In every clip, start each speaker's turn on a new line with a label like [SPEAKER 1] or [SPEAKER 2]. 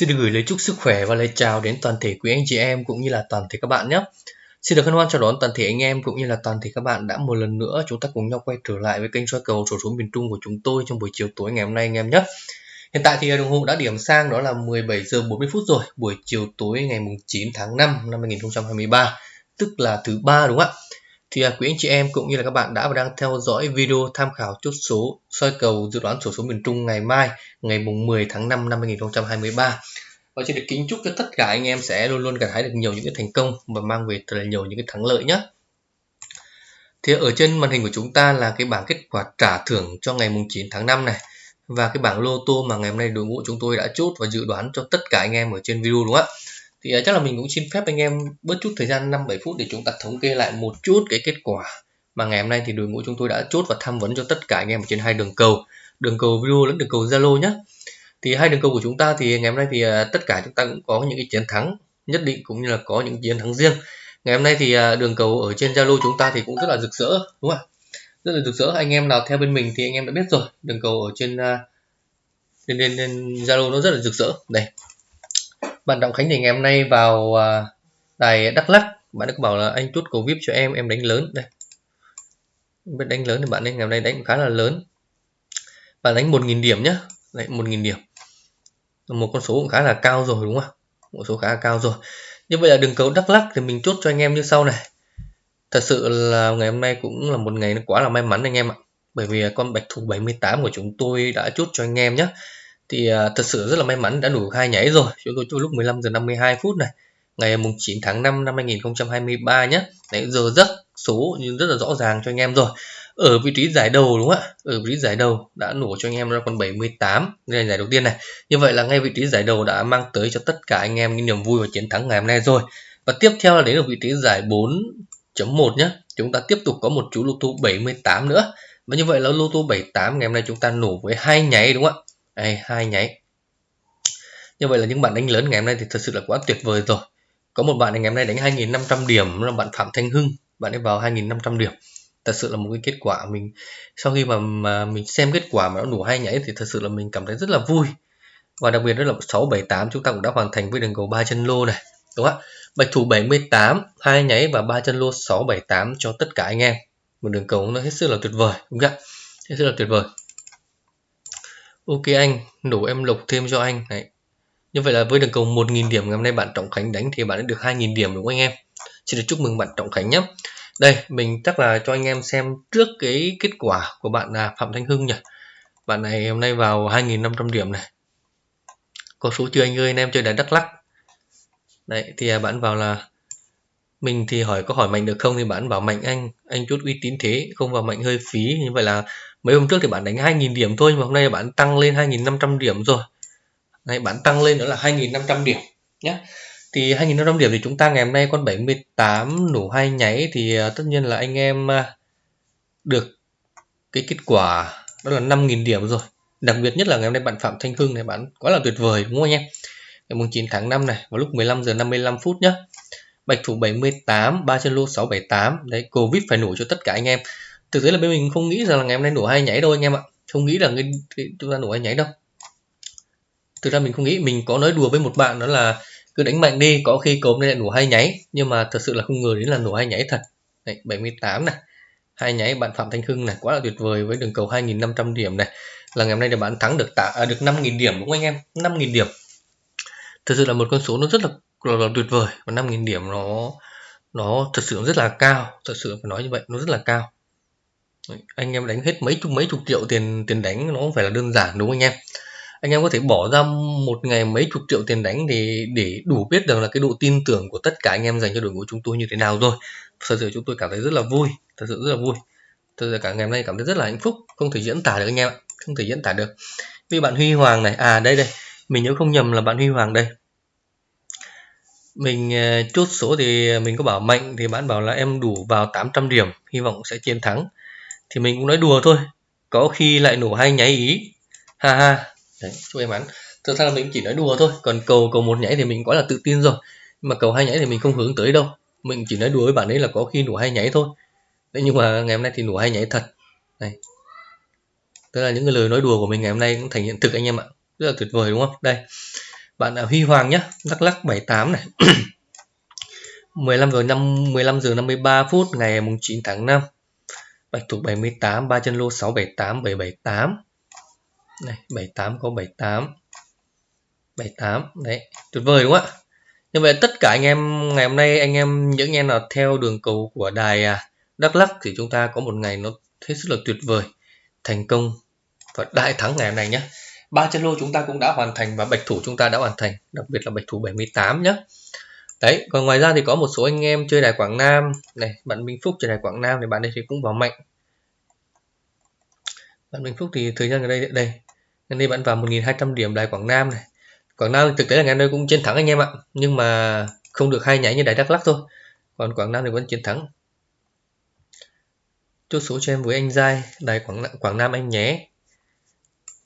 [SPEAKER 1] Xin được gửi lời chúc sức khỏe và lời chào đến toàn thể quý anh chị em cũng như là toàn thể các bạn nhé. Xin được hân hoan chào đón toàn thể anh em cũng như là toàn thể các bạn đã một lần nữa chúng ta cùng nhau quay trở lại với kênh soi cầu sổ số miền Trung của chúng tôi trong buổi chiều tối ngày hôm nay anh em nhé. Hiện tại thì đồng hồ đã điểm sang đó là 17 giờ 40 phút rồi, buổi chiều tối ngày 9 tháng 5 năm 2023, tức là thứ ba đúng không ạ? Thì à, quý anh chị em cũng như là các bạn đã và đang theo dõi video tham khảo chốt số soi cầu dự đoán sổ số miền Trung ngày mai ngày mùng 10 tháng 5 năm 2023 và xin được kính chúc cho tất cả anh em sẽ luôn luôn gặt hái được nhiều những cái thành công và mang về thật là nhiều những cái thắng lợi nhé thì ở trên màn hình của chúng ta là cái bảng kết quả trả thưởng cho ngày mùng 9 tháng 5 này và cái bảng lô tô mà ngày hôm nay đội ngũ chúng tôi đã chốt và dự đoán cho tất cả anh em ở trên video đúng không ạ thì uh, chắc là mình cũng xin phép anh em bớt chút thời gian 5 7 phút để chúng ta thống kê lại một chút cái kết quả mà ngày hôm nay thì đội ngũ chúng tôi đã chốt và tham vấn cho tất cả anh em ở trên hai đường cầu. Đường cầu video lẫn đường cầu Zalo nhé thì hai đường cầu của chúng ta thì ngày hôm nay thì uh, tất cả chúng ta cũng có những cái chiến thắng nhất định cũng như là có những chiến thắng riêng. Ngày hôm nay thì uh, đường cầu ở trên Zalo chúng ta thì cũng rất là rực rỡ đúng không ạ? Rất là rực rỡ. Anh em nào theo bên mình thì anh em đã biết rồi. Đường cầu ở trên uh, lên lên Zalo nó rất là rực rỡ. Đây bạn Trọng Khánh thì ngày hôm nay vào à, đài Đắk Lắk. Bạn ấy bảo là anh chốt cầu vip cho em em đánh lớn. Đây. Biết đánh lớn thì bạn ấy ngày hôm nay đánh khá là lớn. Bạn đánh 1.000 điểm nhá. Đấy 1.000 điểm. Một con số cũng khá là cao rồi, đúng không? Một số khá là cao rồi. Như vậy là đường cầu Đắk Lắk thì mình chốt cho anh em như sau này. Thật sự là ngày hôm nay cũng là một ngày quá là may mắn anh em ạ. Bởi vì con bạch thủ 78 của chúng tôi đã chốt cho anh em nhé thì à, thật sự rất là may mắn đã đủ hai nháy rồi. Chúng tôi cho lúc 15 giờ 52 phút này, ngày mùng 9 tháng 5 năm 2023 nhé đấy, giờ rất số nhưng rất là rõ ràng cho anh em rồi. Ở vị trí giải đầu đúng không ạ? Ở vị trí giải đầu đã nổ cho anh em ra con 78 đây là giải đầu tiên này. Như vậy là ngay vị trí giải đầu đã mang tới cho tất cả anh em những niềm vui và chiến thắng ngày hôm nay rồi. Và tiếp theo là đến ở vị trí giải 4.1 nhé chúng ta tiếp tục có một chú lô tô 78 nữa. Và như vậy là lô tô 78 ngày hôm nay chúng ta nổ với hai nháy đúng không ạ? Đây hai nháy như vậy là những bạn đánh lớn ngày hôm nay thì thật sự là quá tuyệt vời rồi. Có một bạn ngày hôm nay đánh 2.500 điểm là bạn Phạm Thanh Hưng. Bạn ấy vào 2.500 điểm. Thật sự là một cái kết quả mình sau khi mà, mà mình xem kết quả mà nó đủ hai nháy thì thật sự là mình cảm thấy rất là vui. Và đặc biệt đó là 678 chúng ta cũng đã hoàn thành với đường cầu ba chân lô này đúng không ạ? Bạch thủ 78 hai nháy và ba chân lô 678 cho tất cả anh em. Một đường cầu nó hết sức là tuyệt vời đúng không ạ? Hết sức là tuyệt vời. Ok anh, đủ em lục thêm cho anh. Đấy. Như vậy là với đường cầu 1.000 điểm ngày hôm nay bạn Trọng Khánh đánh thì bạn đã được 2.000 điểm đúng không anh em? Xin được chúc mừng bạn Trọng Khánh nhé. Đây, mình chắc là cho anh em xem trước cái kết quả của bạn là Phạm Thanh Hưng nhỉ. Bạn này hôm nay vào 2.500 điểm này. Có số chưa anh ơi, anh em chơi đá Đắk Lắc. Đấy, thì à, bạn vào là mình thì hỏi có hỏi mạnh được không thì bạn bảo mạnh anh anh chút uy tín thế không vào mạnh hơi phí như vậy là mấy hôm trước thì bạn đánh 2.000 điểm thôi nhưng mà hôm nay bạn tăng lên 2.500 điểm rồi. Này bạn tăng lên nữa là 2.500 điểm nhé thì 2.500 điểm thì chúng ta ngày hôm nay con 78 nổ hai nháy thì à, tất nhiên là anh em à, được cái kết quả đó là 5.000 điểm rồi. Đặc biệt nhất là ngày hôm nay bạn Phạm Thanh Hưng này, bạn quá là tuyệt vời, đúng không anh em ngày 9 tháng 5 này, vào lúc 15 giờ 55 phút nhé bạch thủ 78 ba chân lô 678 đấy, covid phải nổ cho tất cả anh em thực tế là bên mình không nghĩ rằng là ngày hôm nay nổ hay nhảy đâu anh em ạ. Không nghĩ là cái, cái chúng ta nổ hay nhảy đâu. Thực ra mình không nghĩ mình có nói đùa với một bạn đó là cứ đánh mạnh đi có khi cốm lại nổ hay nháy nhưng mà thật sự là không ngờ đến là nổ hay nháy thật. Đấy, 78 này. Hai nháy bạn Phạm Thanh Hưng này quá là tuyệt vời với đường cầu 2.500 điểm này. Là ngày hôm nay là bạn thắng được tạ à, được 5.000 điểm đúng không anh em? 5.000 điểm. Thật sự là một con số nó rất là, là, là tuyệt vời. Và 5.000 điểm nó nó thật sự rất là cao. Thật sự phải nói như vậy nó rất là cao anh em đánh hết mấy chục mấy chục triệu tiền tiền đánh nó không phải là đơn giản, đúng không anh em? Anh em có thể bỏ ra một ngày mấy chục triệu tiền đánh thì, để đủ biết được là cái độ tin tưởng của tất cả anh em dành cho đội ngũ chúng tôi như thế nào rồi. Thật sự chúng tôi cảm thấy rất là vui, thật sự rất là vui. Thật sự cả ngày hôm nay cảm thấy rất là hạnh phúc, không thể diễn tả được anh em ạ, không thể diễn tả được. Vì bạn Huy Hoàng này à đây đây, mình nhớ không nhầm là bạn Huy Hoàng đây. Mình ờ, chốt số thì mình có bảo mạnh thì bạn bảo là em đủ vào 800 điểm, hy vọng sẽ chiến thắng thì mình cũng nói đùa thôi. Có khi lại nổ hai nháy ý. Ha ha. Đấy, chúc em ăn thực ra là mình chỉ nói đùa thôi. Còn cầu cầu một nhảy thì mình quá là tự tin rồi. Nhưng mà cầu hai nhảy thì mình không hướng tới đâu. Mình chỉ nói đùa với bạn ấy là có khi nổ hai nhảy thôi. Đấy, nhưng mà ngày hôm nay thì nổ hai nhảy thật. Này tức là những cái lời nói đùa của mình ngày hôm nay cũng thành hiện thực anh em ạ. Rất là tuyệt vời, đúng không? Đây. Bạn là Huy Hoàng nhé Đắk Lắc 78 này. 15 giờ 5 15 giờ 53 phút, ngày mùng 9 tháng 5 Bạch thủ 78 ba chân lô 678 778 này 78 có 78 78 đấy, tuyệt vời đúng không ạ? Như vậy tất cả anh em, ngày hôm nay anh em những anh em nào theo đường cầu của đài à, Đắk Lắk thì chúng ta có một ngày nó hết sức là tuyệt vời, thành công và đại thắng ngày hôm nay nhé ba chân lô chúng ta cũng đã hoàn thành và bạch thủ chúng ta đã hoàn thành, đặc biệt là bạch thủ 78 nhé đấy, còn ngoài ra thì có một số anh em chơi đài Quảng Nam. Này, bạn Minh Phúc chơi đài Quảng Nam thì bạn đây thì cũng vào mạnh. Bạn Minh Phúc thì thời gian ở đây đây, gần đây bạn vào 1.200 điểm đài Quảng Nam này. Quảng Nam thực tế là ngày nay cũng chiến thắng anh em ạ, nhưng mà không được hay nhảy như đài Đắk Lắk thôi. Còn Quảng Nam thì vẫn chiến thắng. Chốt số cho em với anh Giai, đài Quảng Quảng Nam anh nhé.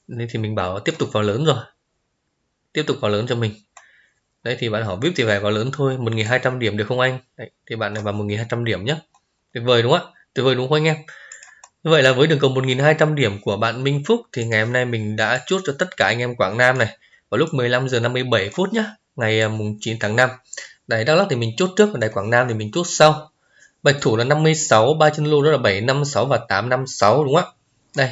[SPEAKER 1] Nên thì mình bảo tiếp tục vào lớn rồi. Tiếp tục vào lớn cho mình đấy thì bạn hỏi VIP thì phải vào lớn thôi 1.200 điểm được không anh? Đấy, thì bạn này vào 1.200 điểm nhé tuyệt vời đúng không ạ? Tuyệt vời đúng không anh em? Như vậy là với đường cầu 1.200 điểm của bạn Minh Phúc thì ngày hôm nay mình đã chốt cho tất cả anh em Quảng Nam này vào lúc 15 giờ 57 phút nhé ngày à, mùng 9 tháng 5 đài Đắk Lắk thì mình chốt trước và đài Quảng Nam thì mình chốt sau. Bạch thủ là 56 ba chân lô đó là 756 và 856 đúng không ạ? Đây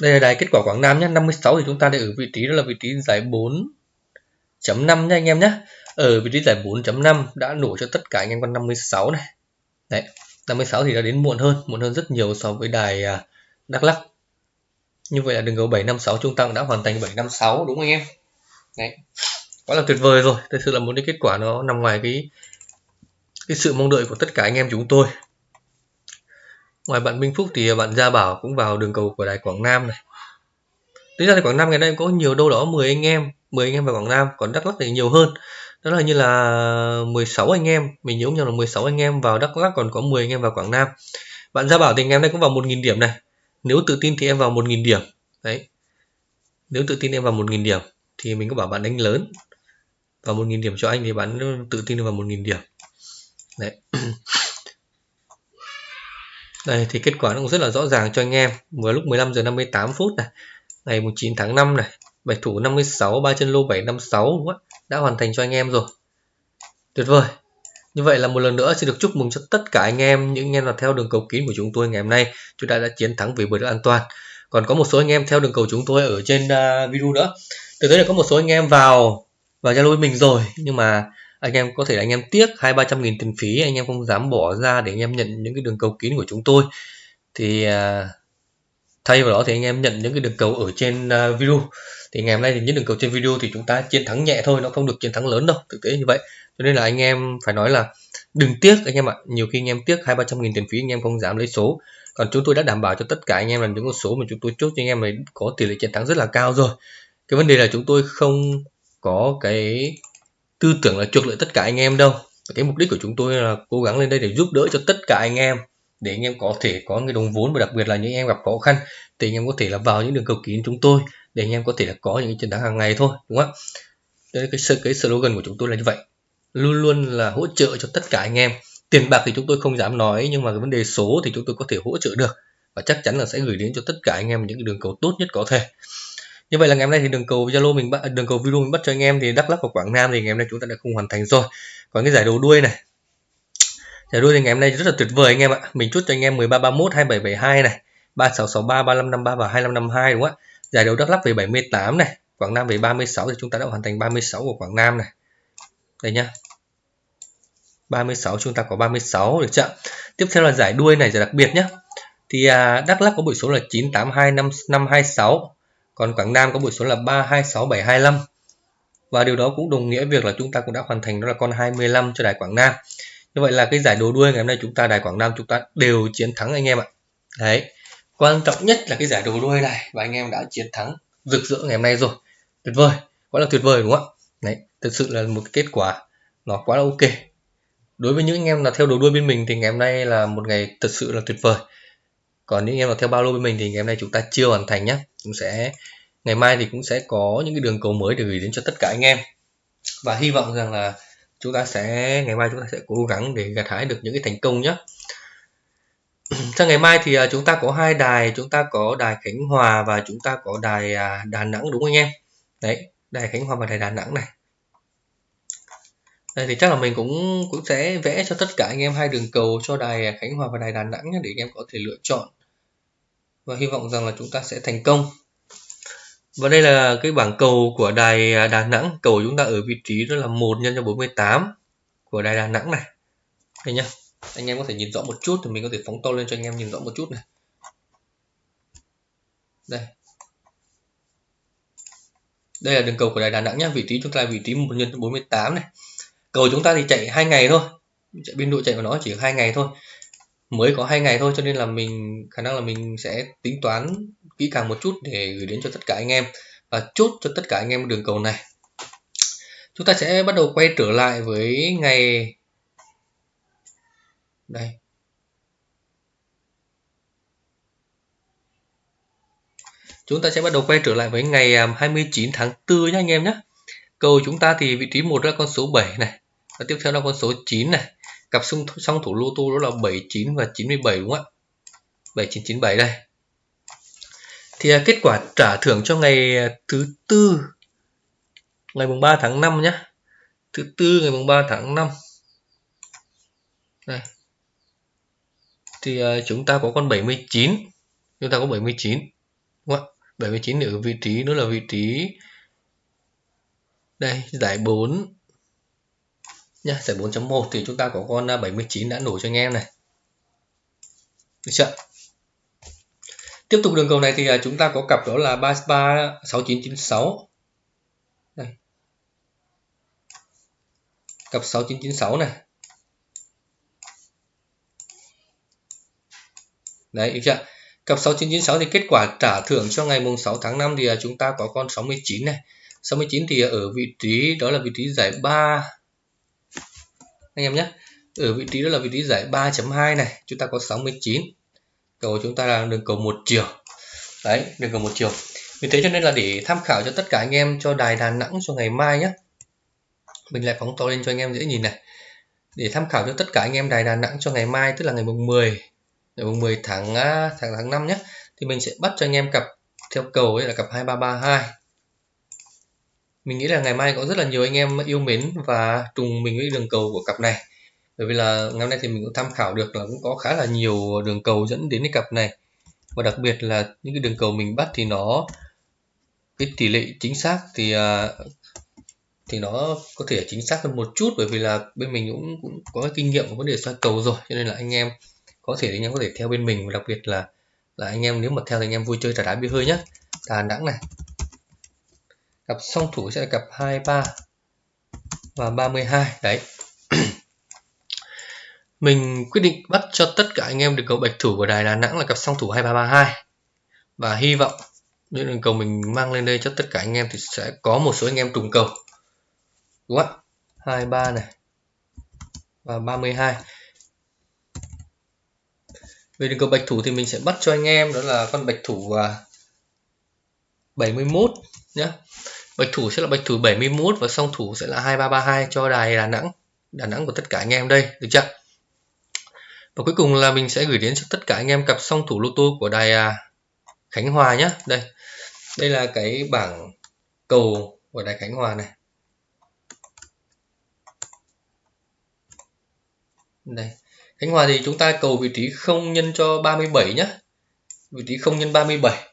[SPEAKER 1] đây là đài kết quả Quảng Nam nhé. 56 thì chúng ta đang ở vị trí đó là vị trí giải 4.5 nha anh em nhé. Ở vị trí giải 4.5 đã nổ cho tất cả anh em con 56 này. Đấy 56 thì đã đến muộn hơn muộn hơn rất nhiều so với đài à, Đắk Lắk. Như vậy là đường cầu 756 trung tăng đã hoàn thành 756 đúng không anh em? Đấy, quá là tuyệt vời rồi. Thực sự là một cái kết quả nó nằm ngoài cái cái sự mong đợi của tất cả anh em chúng tôi ngoài bạn Minh Phúc thì bạn Gia Bảo cũng vào đường cầu của đài Quảng Nam này. Tính ra thì Quảng Nam ngày nay có nhiều đâu đó 10 anh em 10 anh em vào Quảng Nam, còn Đắk Lắk thì nhiều hơn. Đó là như là 16 anh em, mình nhớ nhầm là 16 anh em vào Đắk Lắk, còn có 10 anh em vào Quảng Nam. Bạn Gia Bảo thì ngày hôm nay cũng vào 1.000 điểm này. Nếu tự tin thì em vào 1.000 điểm. Đấy. Nếu tự tin em vào 1.000 điểm thì mình có bảo bạn đánh lớn. Vào 1.000 điểm cho anh thì bạn tự tin vào 1.000 điểm. Đấy. đây thì kết quả nó cũng rất là rõ ràng cho anh em. Vừa lúc 15 giờ 58 phút này ngày 9 tháng 5 này bạch thủ 56 ba chân lô 756 đúng không? ạ đã hoàn thành cho anh em rồi. Tuyệt vời. Như vậy là một lần nữa xin được chúc mừng cho tất cả anh em những anh em nào theo đường cầu kín của chúng tôi ngày hôm nay. Chúng ta đã chiến thắng về bờ được an toàn. Còn có một số anh em theo đường cầu chúng tôi ở trên uh, video nữa. Từ tới là có một số anh em vào vào zalo mình rồi nhưng mà anh em có thể là anh em tiếc hai ba trăm nghìn tiền phí anh em không dám bỏ ra để anh em nhận những cái đường cầu kín của chúng tôi thì thay vào đó thì anh em nhận những cái đường cầu ở trên uh, video thì ngày hôm nay thì những đường cầu trên video thì chúng ta chiến thắng nhẹ thôi nó không được chiến thắng lớn đâu thực tế như vậy cho nên là anh em phải nói là đừng tiếc anh em ạ nhiều khi anh em tiếc hai ba trăm nghìn tiền phí anh em không dám lấy số còn chúng tôi đã đảm bảo cho tất cả anh em là những con số mà chúng tôi chốt cho anh em này có tỷ lệ chiến thắng rất là cao rồi cái vấn đề là chúng tôi không có cái tư tưởng là chuộc lợi tất cả anh em đâu. Cái mục đích của chúng tôi là cố gắng lên đây để giúp đỡ cho tất cả anh em, để anh em có thể có cái đồng vốn và đặc biệt là những em gặp khó khăn, thì anh em có thể là vào những đường cầu kín chúng tôi, để anh em có thể là có những chiến thắng hàng ngày thôi, đúng không đây cái cái slogan của chúng tôi là như vậy. Luôn luôn là hỗ trợ cho tất cả anh em. Tiền bạc thì chúng tôi không dám nói, nhưng mà cái vấn đề số thì chúng tôi có thể hỗ trợ được. Và chắc chắn là sẽ gửi đến cho tất cả anh em những cái đường cầu tốt nhất có thể như vậy là ngày hôm nay thì đường cầu zalo mình bắt đường cầu video mình bắt cho anh em thì đắk Lắk và quảng nam thì ngày hôm nay chúng ta đã không hoàn thành rồi. Còn cái giải đấu đuôi này. Giải đuôi thì ngày hôm nay rất là tuyệt vời anh em ạ. Mình chốt cho anh em 1331 2772 này 3663 3553 và 2552 đúng không ạ? Giải đấu đắk Lắk về 78 này quảng nam về 36 thì chúng ta đã hoàn thành 36 của quảng nam này. Đây nhá. 36 chúng ta có 36 được chưa tiếp theo là giải đuôi này giải đặc biệt nhé thì à, Đắk Lắk có buổi số là 982 526 còn Quảng Nam có buổi số là 326725 và điều đó cũng đồng nghĩa việc là chúng ta cũng đã hoàn thành, đó là con 25 cho đài Quảng Nam. Như vậy là cái giải đấu đuôi ngày hôm nay chúng ta, đài Quảng Nam chúng ta đều chiến thắng anh em ạ. Đấy, quan trọng nhất là cái giải đấu đuôi này và anh em đã chiến thắng rực rỡ ngày hôm nay rồi. Tuyệt vời, quá là tuyệt vời đúng không ạ? Đấy, thực sự là một kết quả nó quá là ok. Đối với những anh em là theo đầu đuôi bên mình thì ngày hôm nay là một ngày thật sự là tuyệt vời còn những em nào theo bao lô bên mình thì ngày hôm nay chúng ta chưa hoàn thành nhé cũng sẽ, ngày mai thì cũng sẽ có những cái đường cầu mới để gửi đến cho tất cả anh em. Và hy vọng rằng là chúng ta sẽ, ngày mai chúng ta sẽ cố gắng để gặt hái được những cái thành công nhé sang ngày mai thì à, chúng ta có hai đài, chúng ta có đài Khánh Hòa và chúng ta có đài à, Đà Nẵng đúng không anh em? Đấy, đài Khánh Hòa và đài Đà Nẵng này. Đây thì chắc là mình cũng cũng sẽ vẽ cho tất cả anh em hai đường cầu cho đài Khánh Hòa và đài Đà Nẵng nhé để anh em có thể lựa chọn và hy vọng rằng là chúng ta sẽ thành công. Và đây là cái bảng cầu của đài Đà Nẵng. Cầu chúng ta ở vị trí đó là 1 nhân cho 48 của đài Đà Nẵng này. Đây nhá. Anh em có thể nhìn rõ một chút thì mình có thể phóng to lên cho anh em nhìn rõ một chút này. Đây. Đây là đường cầu của đài Đà Nẵng nhá. Vị trí chúng ta là vị trí 1 nhân 48 này. Cầu chúng ta thì chạy hai ngày thôi. Chạy biên độ chạy của nó chỉ hai ngày thôi mới có hai ngày thôi, cho nên là mình, khả năng là mình sẽ tính toán kỹ càng một chút để gửi đến cho tất cả anh em. Và chốt cho tất cả anh em đường cầu này. Chúng ta sẽ bắt đầu quay trở lại với ngày đây. Chúng ta sẽ bắt đầu quay trở lại với ngày à, 29 tháng 4 nhé anh em nhé cầu chúng ta thì vị trí một là con số 7 này, và tiếp theo là con số 9 này cặp song, song thủ lô tô đó là 79 và 97 đúng không ạ? 7997 đây. Thì à, kết quả trả thưởng cho ngày à, thứ tư ngày mùng 3 tháng 5 nhé thứ tư ngày mùng 3 tháng 5 đây. Thì à, chúng ta có con 79 chúng ta có 79 đúng không ạ? 79 ở vị trí nữa là vị trí đây giải 4 Nhá, giải 4.1 thì chúng ta có con à, 79 đã nổi cho anh em này. Được chưa? Tiếp tục đường cầu này thì à, chúng ta có cặp đó là 33 6996 đây. Cặp 6996 này. Đấy được chưa? Cặp 6996 thì kết quả trả thưởng cho ngày mùng 6 tháng 5 thì à, chúng ta có con 69 này. 69 thì ở vị trí đó là vị trí giải 3 anh em nhé. Ở vị trí đó là vị trí giải 3.2 này. Chúng ta có 69 cầu chúng ta là đường cầu một chiều. Đấy, đường cầu một chiều. Vì thế cho nên là để tham khảo cho tất cả anh em cho đài Đà Nẵng cho ngày mai nhé. Mình lại phóng to lên cho anh em dễ nhìn này. Để tham khảo cho tất cả anh em đài Đà Nẵng cho ngày mai, tức là ngày mùng 10 ngày mùng 10 à, tháng tháng tháng 5 nhé, thì mình sẽ bắt cho anh em cặp theo cầu ấy là cặp 2332 mình nghĩ là ngày mai có rất là nhiều anh em yêu mến và trùng mình với đường cầu của cặp này. Bởi vì là ngày hôm nay thì mình cũng tham khảo được là cũng có khá là nhiều đường cầu dẫn đến cái cặp này. Và đặc biệt là những cái đường cầu mình bắt thì nó cái tỷ lệ chính xác thì à, thì nó có thể chính xác hơn một chút. Bởi vì là bên mình cũng, cũng có cái kinh nghiệm của vấn đề soi cầu rồi cho nên là anh em có thể anh em có thể theo bên mình. Và đặc biệt là là anh em nếu mà theo thì anh em vui chơi trà đá bia hơi nhé Đà Nẵng này cặp song thủ sẽ là cặp 23 và 32 đấy. Mình quyết định bắt cho tất cả anh em được cầu bạch thủ của đài Đà Nẵng là cặp song thủ 2332 và hy vọng những đường cầu mình mang lên đây cho tất cả anh em thì sẽ có một số anh em trùng cầu. Đúng không ạ? 23 này và 32 về đường cầu bạch thủ thì mình sẽ bắt cho anh em, đó là con bạch thủ à, 71 nhé bạch thủ sẽ là bạch thủ 71 và song thủ sẽ là 2332 cho đài Đà Nẵng. Đà Nẵng của tất cả anh em đây, được chưa? Và cuối cùng là mình sẽ gửi đến cho tất cả anh em cặp song thủ lô tô của đài à, Khánh Hòa nhé đây đây là cái bảng cầu của đài Khánh Hòa này. Đây, Khánh Hòa thì chúng ta cầu vị trí không nhân cho 37 nhé vị trí không nhân 37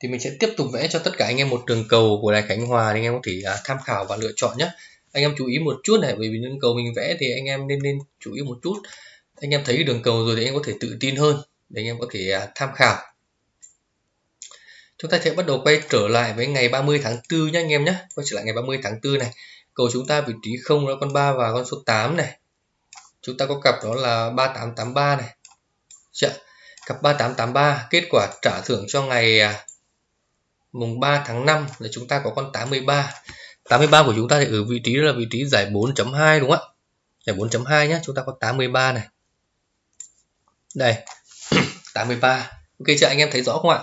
[SPEAKER 1] thì mình sẽ tiếp tục vẽ cho tất cả anh em một đường cầu của đài Khánh Hòa anh em có thể à, tham khảo và lựa chọn nhé. Anh em chú ý một chút này, bởi vì đường cầu mình vẽ thì anh em nên nên chú ý một chút. Anh em thấy đường cầu rồi thì anh em có thể tự tin hơn để anh em có thể à, tham khảo. Chúng ta sẽ bắt đầu quay trở lại với ngày 30 tháng 4 nhé anh em nhé. Quay trở lại ngày 30 tháng 4 này. Cầu chúng ta vị trí không là con 3 và con số 8 này. Chúng ta có cặp đó là 3883 này. Chạ? cặp 3883 kết quả trả thưởng cho ngày à, mùng 3 tháng 5 là chúng ta có con 83 83 của chúng ta thì ở vị trí là vị trí giải 4.2 đúng không ạ? Giải 4.2 nhé chúng ta có 83 này. Đây 83 ok chưa? Anh em thấy rõ không ạ?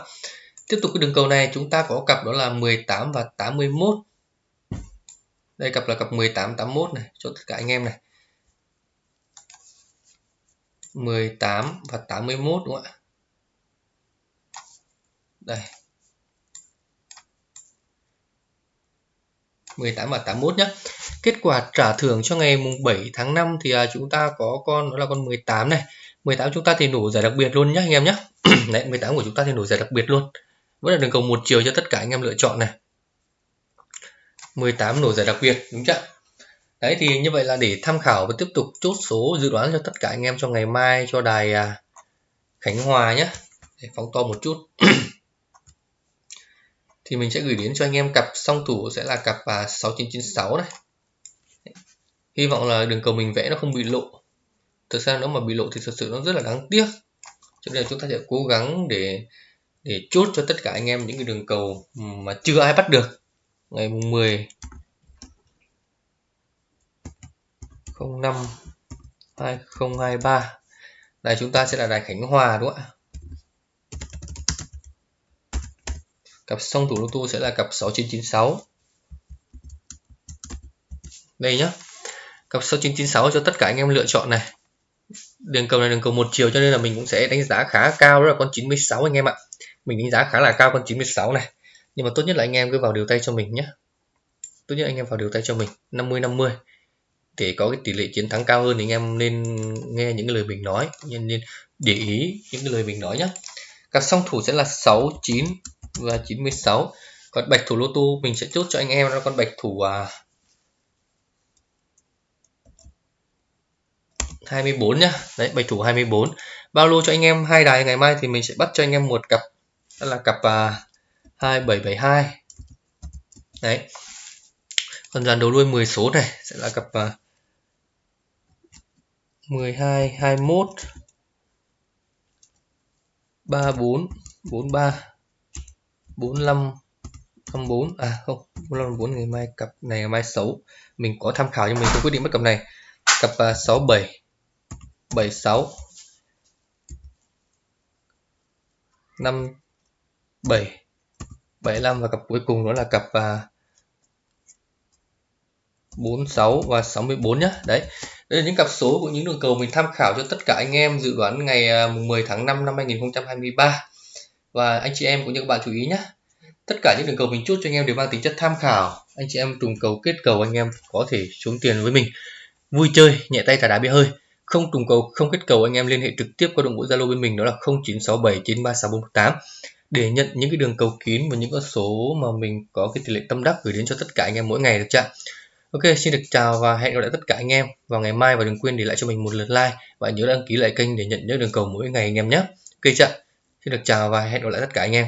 [SPEAKER 1] Tiếp tục cái đường cầu này, chúng ta có cặp đó là 18 và 81 đây, cặp là cặp 18 81 này, cho tất cả anh em này. 18 và 81 đúng không ạ? Đây. 18 và 81 nhé kết quả trả thưởng cho ngày mùng 7 tháng 5 thì à, chúng ta có con đó là con 18 này. 18 chúng ta thì nổ giải đặc biệt luôn nhé anh em nhé đấy 18 của chúng ta thì nổ giải đặc biệt luôn. Vẫn là đường cầu một chiều cho tất cả anh em lựa chọn này. 18 nổ giải đặc biệt đúng chưa? Đấy thì như vậy là để tham khảo và tiếp tục chốt số dự đoán cho tất cả anh em cho ngày mai cho đài à, Khánh Hòa nhé để phóng to một chút. thì mình sẽ gửi đến cho anh em cặp song thủ sẽ là cặp à, 6996 này. Hy vọng là đường cầu mình vẽ nó không bị lộ. Thực ra nếu mà bị lộ thì thật sự nó rất là đáng tiếc. Cho nên chúng ta sẽ cố gắng để để chốt cho tất cả anh em những cái đường cầu mà chưa ai bắt được. Ngày mùng 10 05 2023 đây chúng ta sẽ là đài Khánh Hòa đúng không ạ? Cặp song thủ lô tô sẽ là cặp 6996 đây nhá. Cặp 6996 cho tất cả anh em lựa chọn này. Đường cầu này đường cầu một chiều cho nên là mình cũng sẽ đánh giá khá cao, đó là con 96 anh em ạ. Mình đánh giá khá là cao con 96 này. Nhưng mà tốt nhất là anh em cứ vào điều tay cho mình nhé tốt nhất anh em vào điều tay cho mình 50 50 để có cái tỷ lệ chiến thắng cao hơn thì anh em nên nghe những cái lời mình nói, nên nên để ý những cái lời mình nói nhé cặp song thủ sẽ là 6 9 và 96 còn bạch thủ lô tu mình sẽ chốt cho anh em là con bạch thủ à, 24 nhá. Đấy bạch thủ 24 bao lô cho anh em hai đài ngày mai thì mình sẽ bắt cho anh em một cặp đó là cặp à, 2772 đấy. Còn dàn đầu đuôi 10 số này sẽ là cặp à, 12 21 34 43 45 54 à không 45 4 ngày mai cặp này ngày mai xấu mình có tham khảo nhưng mình không quyết định mất cặp này. Cặp uh, 67 76 5 7 75 và cặp cuối cùng đó là cặp à, uh, 46 và 64 nhé đấy đây là những cặp số của những đường cầu mình tham khảo cho tất cả anh em dự đoán ngày à, 10 tháng 5 năm 2023 và anh chị em cũng như các bạn chú ý nhé tất cả những đường cầu mình chốt cho anh em đều mang tính chất tham khảo anh chị em trùng cầu kết cầu anh em có thể xuống tiền với mình vui chơi nhẹ tay thả đá bia hơi không trùng cầu không kết cầu anh em liên hệ trực tiếp qua đội bộ zalo bên mình đó là 0967936418 để nhận những cái đường cầu kín và những con số mà mình có cái tỷ lệ tâm đắc gửi đến cho tất cả anh em mỗi ngày được chưa Ok, xin được chào và hẹn gặp lại tất cả anh em vào ngày mai và đừng quên để lại cho mình một lượt like và nhớ đăng ký lại kênh để nhận những đường cầu mỗi ngày anh em nhé. Ok chưa? Xin được chào và hẹn gặp lại tất cả anh em.